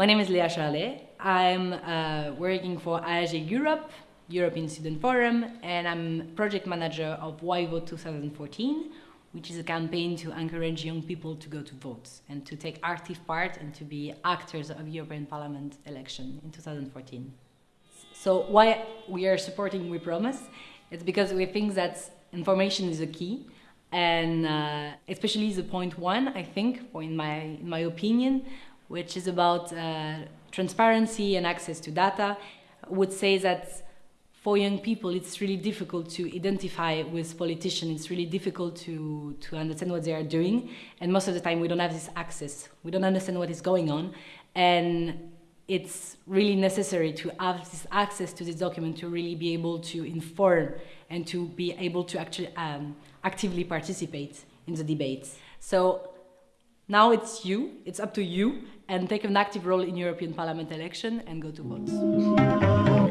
My name is Lea Charlet. I'm uh, working for AEGEE Europe, European Student Forum, and I'm project manager of Y Vote 2014, which is a campaign to encourage young people to go to vote and to take active part and to be actors of European Parliament election in 2014. So why we are supporting We Promise? It's because we think that information is a key and uh, especially the point one, I think, or in my, in my opinion, which is about uh, transparency and access to data, would say that for young people it's really difficult to identify with politicians, it's really difficult to, to understand what they are doing, and most of the time we don't have this access, we don't understand what is going on, and it's really necessary to have this access to this document to really be able to inform and to be able to actually um, actively participate in the debates. So now it's you, it's up to you, and take an active role in European Parliament election and go to vote.